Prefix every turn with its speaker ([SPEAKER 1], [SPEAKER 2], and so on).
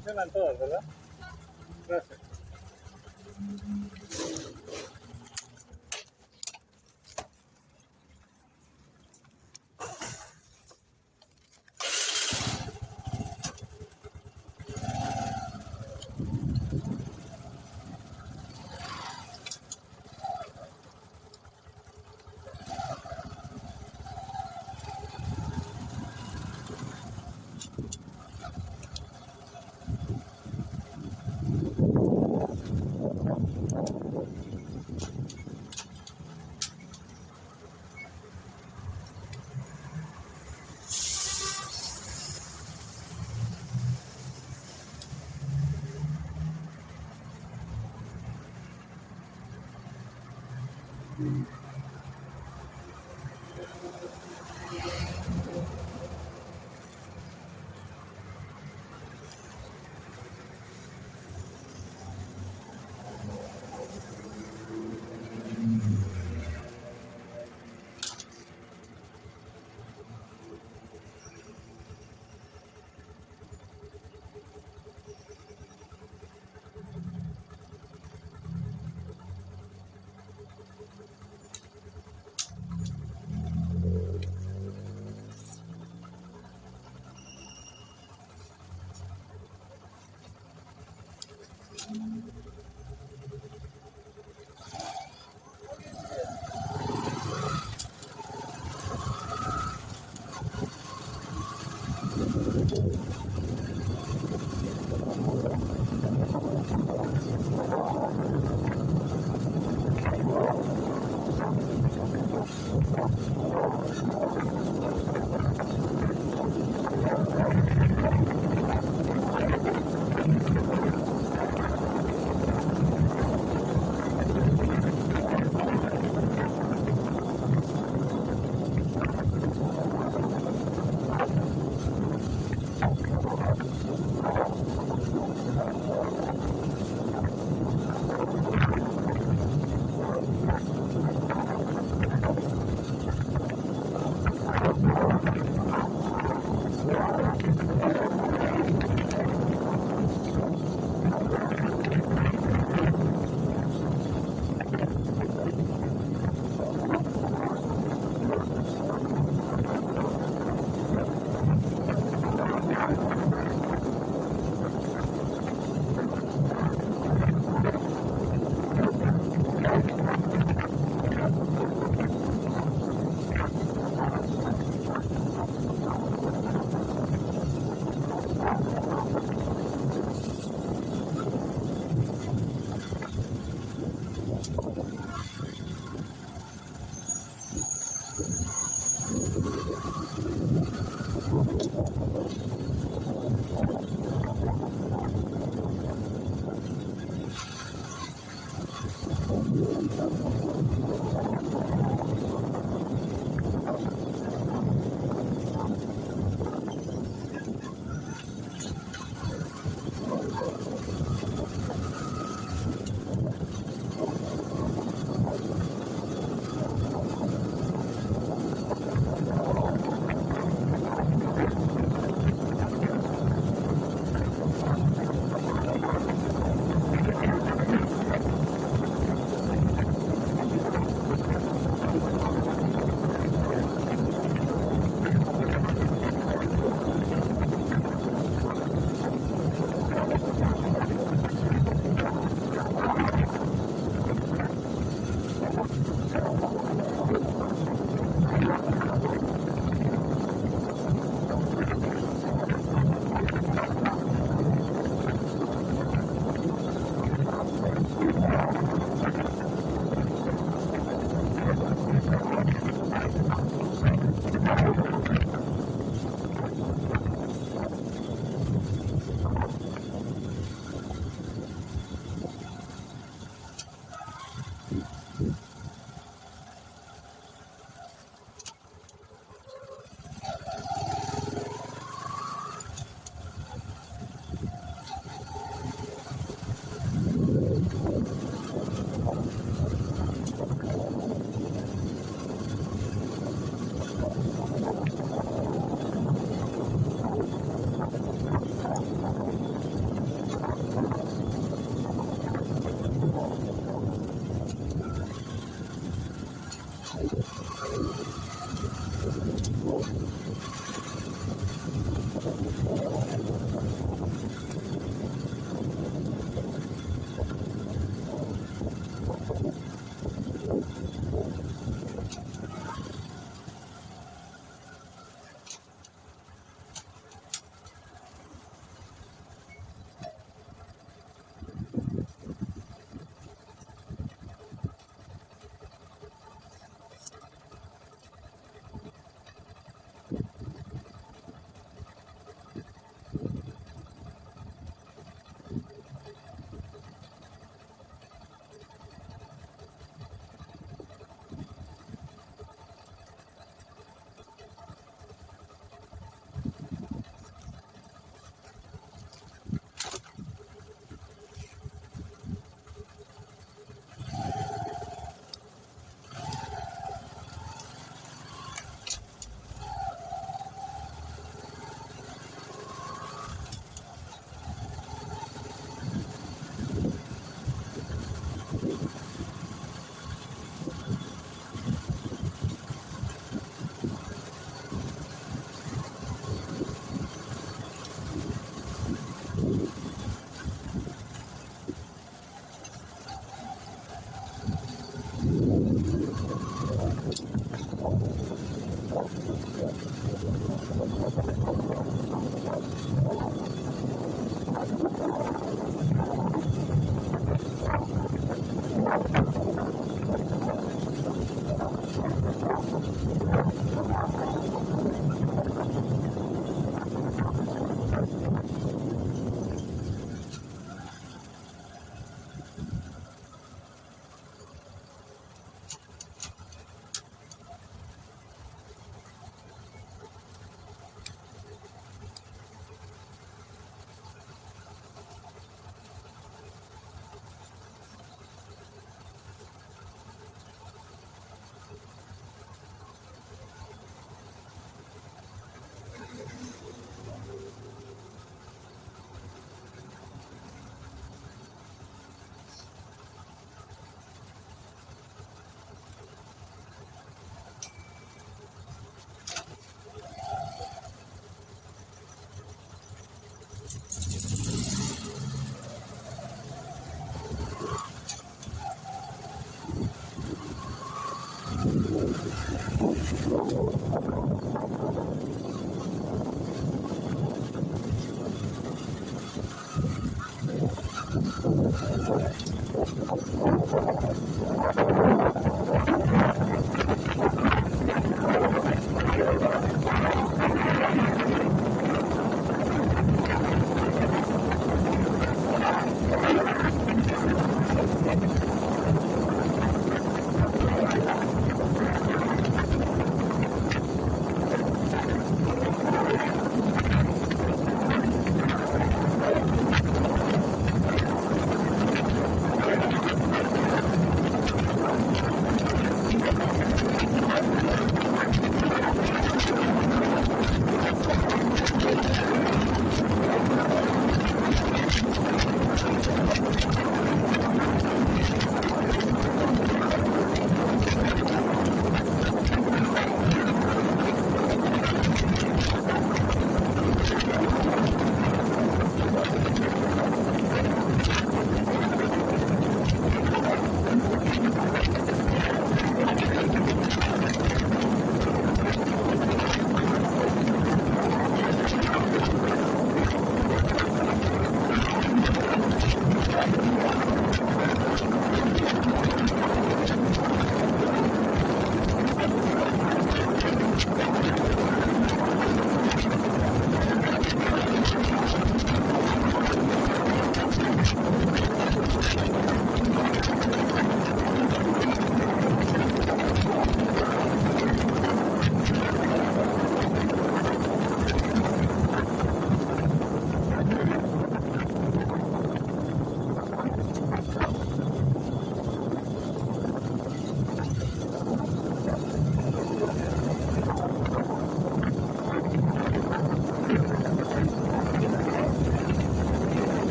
[SPEAKER 1] funcionan todas, ¿verdad? Gracias.